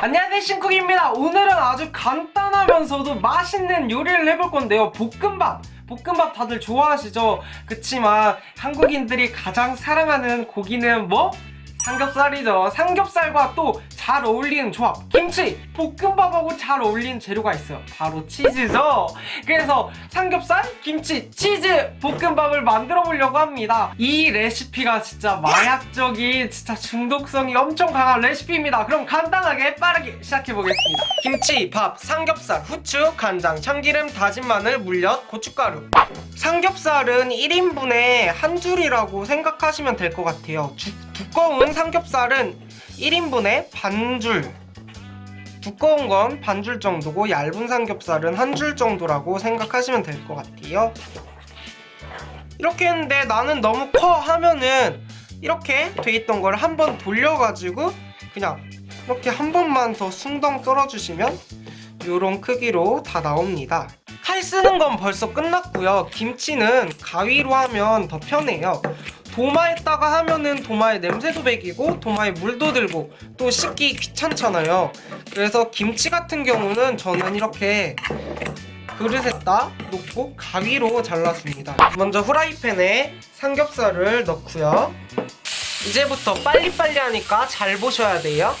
안녕하세요 신쿡입니다 오늘은 아주 간단하면서도 맛있는 요리를 해볼 건데요 볶음밥 볶음밥 다들 좋아하시죠? 그치만 한국인들이 가장 사랑하는 고기는 뭐? 삼겹살이죠. 삼겹살과 또 잘 어울리는 조합. 김치! 볶음밥하고 잘 어울리는 재료가 있어요. 바로 치즈죠. 그래서 삼겹살, 김치, 치즈 볶음밥을 만들어 보려고 합니다. 이 레시피가 진짜 마약적인 진짜 중독성이 엄청 강한 레시피입니다. 그럼 간단하게 빠르게 시작해 보겠습니다. 김치, 밥, 삼겹살, 후추, 간장, 참기름, 다진 마늘, 물엿, 고춧가루. 삼겹살은 1인분에 한 줄이라고 생각하시면 될 것 같아요. 주, 두꺼운 삼겹살은 1인분에 반줄. 두꺼운 건 반줄 정도고 얇은 삼겹살은 한 줄 정도라고 생각하시면 될 것 같아요. 이렇게 했는데 나는 너무 커 하면은 이렇게 돼 있던 걸 한 번 돌려가지고 그냥 이렇게 한 번만 더 숭덩 썰어주시면 이런 크기로 다 나옵니다. 칼 쓰는 건 벌써 끝났고요. 김치는 가위로 하면 더 편해요 도마에다가 하면은 도마에 냄새도 배기고 도마에 물도 들고 또 씻기 귀찮잖아요. 그래서 김치 같은 경우는 저는 이렇게 그릇에다 놓고 가위로 잘라줍니다. 먼저 후라이팬에 삼겹살을 넣고요. 이제부터 빨리빨리 하니까 잘 보셔야 돼요.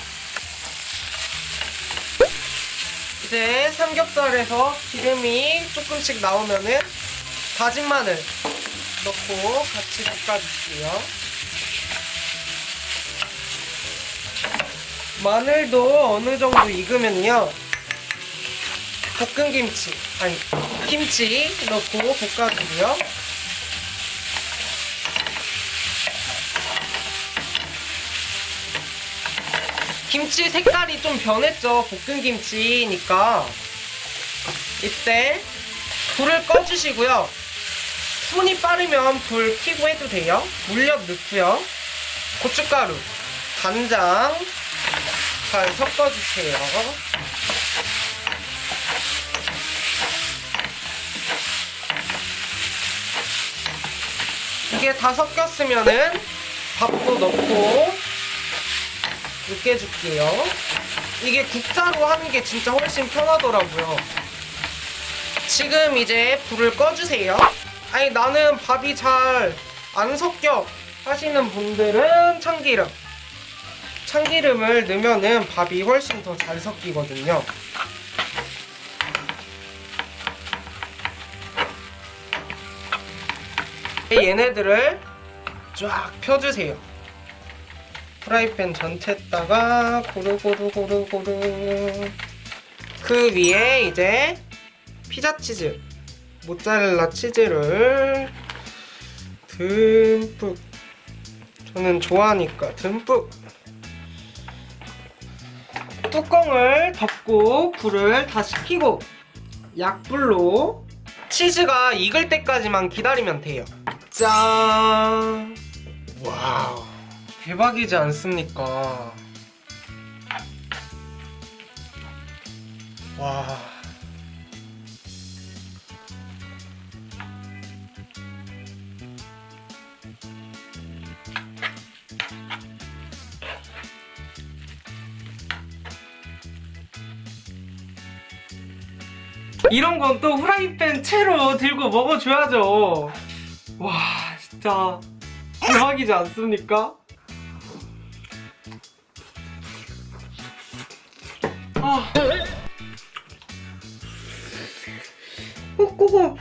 이제 삼겹살에서 기름이 조금씩 나오면은 다진 마늘 넣고 같이 볶아줄게요. 마늘도 어느 정도 익으면요. 볶은 김치, 아니 김치 넣고 볶아주고요. 김치 색깔이 좀 변했죠. 볶은 김치니까 이때 불을 꺼주시고요. 손이 빠르면 불 켜고 해도 돼요. 물엿 넣고요. 고춧가루, 간장 잘 섞어주세요. 이게 다 섞였으면은 밥도 넣고 으깨줄게요. 이게 국자로 하는 게 진짜 훨씬 편하더라고요. 지금 이제 불을 꺼주세요. 아니 나는 밥이 잘 안 섞여. 하시는 분들은 참기름. 참기름을 넣으면은 밥이 훨씬 더 잘 섞이거든요. 얘네들을 쫙 펴주세요. 프라이팬 전체에다가 고루고루고루고루. 그 위에 이제 피자 치즈 모짜렐라 치즈를 듬뿍. 저는 좋아하니까 듬뿍. 뚜껑을 덮고 불을 다시 켜고 약불로 치즈가 익을 때까지만 기다리면 돼요. 짠! 와우. 대박이지 않습니까? 와 이런 건 또 후라이팬 채로 들고 먹어줘야죠 와 진짜 대박이지 않습니까? 아 꼬꼬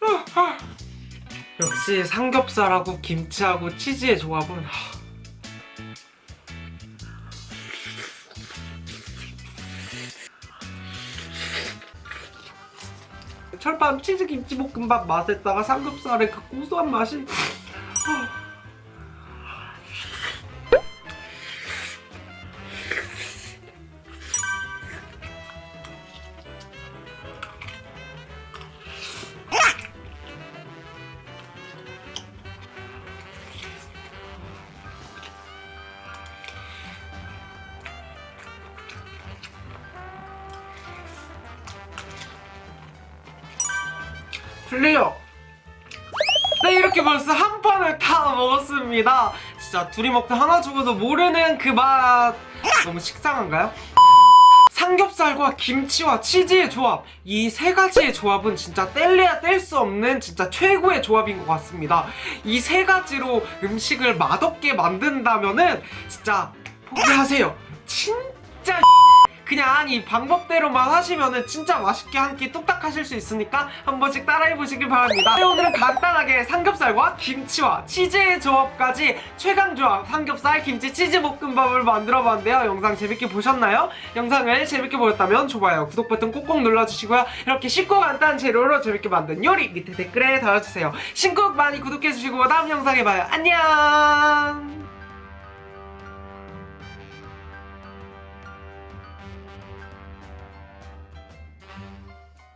아, 아. 역시 삼겹살하고 김치하고 치즈의 조합은 철판 치즈 김치볶음밥 맛에다가 삼겹살의 그 고소한 맛이 플레이어 네 이렇게 벌써 한 판을 다 먹었습니다. 진짜 둘이 먹다 하나 죽어도 모르는 그 맛. 너무 식상한가요? 삼겹살과 김치와 치즈의 조합. 이 세 가지의 조합은 진짜 뗄래야 뗄 수 없는 진짜 최고의 조합인 것 같습니다. 이 세 가지로 음식을 맛없게 만든다면은 진짜 포기하세요. 진짜 그냥 이 방법대로만 하시면은 진짜 맛있게 한 끼 뚝딱 하실 수 있으니까 한 번씩 따라해보시길 바랍니다. 네, 오늘은 간단하게 삼겹살과 김치와 치즈의 조합까지 최강 조합 삼겹살 김치 치즈 볶음밥을 만들어봤는데요. 영상 재밌게 보셨나요? 영상을 재밌게 보셨다면 좋아요 구독 버튼 꼭꼭 눌러주시고요. 이렇게 쉽고 간단한 재료로 재밌게 만든 요리 밑에 댓글에 달아주세요. 신곡 많이 구독해주시고 다음 영상에 봐요. 안녕